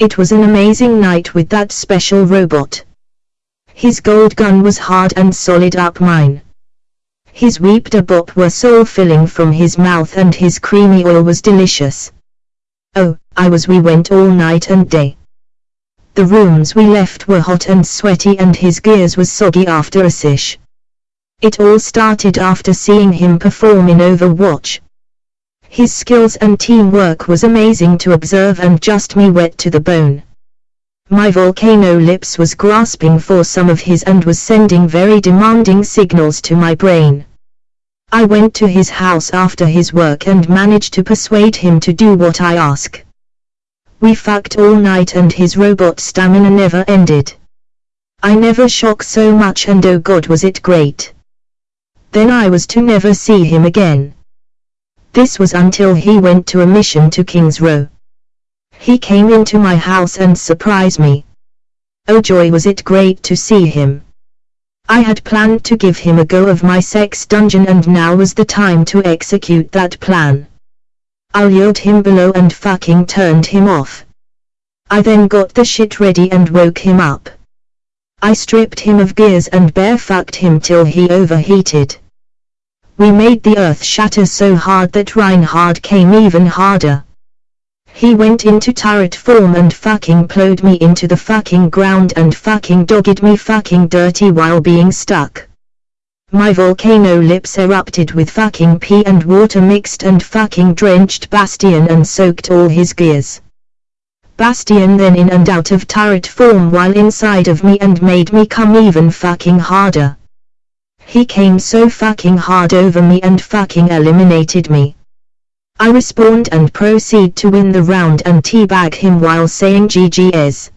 It was an amazing night with that special robot. His gold gun was hard and solid up mine. His weeped bop were soul filling from his mouth and his creamy oil was delicious. Oh, I was we went all night and day. The rooms we left were hot and sweaty and his gears was soggy after a sish. It all started after seeing him perform in Overwatch. His skills and teamwork was amazing to observe and just me wet to the bone. My volcano lips was grasping for some of his and was sending very demanding signals to my brain. I went to his house after his work and managed to persuade him to do what I ask. We fucked all night and his robot stamina never ended. I never shock so much and oh god was it great. Then I was to never see him again. This was until he went to a mission to King's Row. He came into my house and surprised me. Oh joy was it great to see him. I had planned to give him a go of my sex dungeon and now was the time to execute that plan. I lured him below and fucking turned him off. I then got the shit ready and woke him up. I stripped him of gears and bare fucked him till he overheated. We made the earth shatter so hard that Reinhardt came even harder. He went into turret form and fucking plowed me into the fucking ground and fucking dogged me fucking dirty while being stuck. My volcano lips erupted with fucking pee and water mixed and fucking drenched Bastion and soaked all his gears. Bastion then in and out of turret form while inside of me and made me come even fucking harder. He came so fucking hard over me and fucking eliminated me. I respawned and proceed to win the round and teabag him while saying GGS.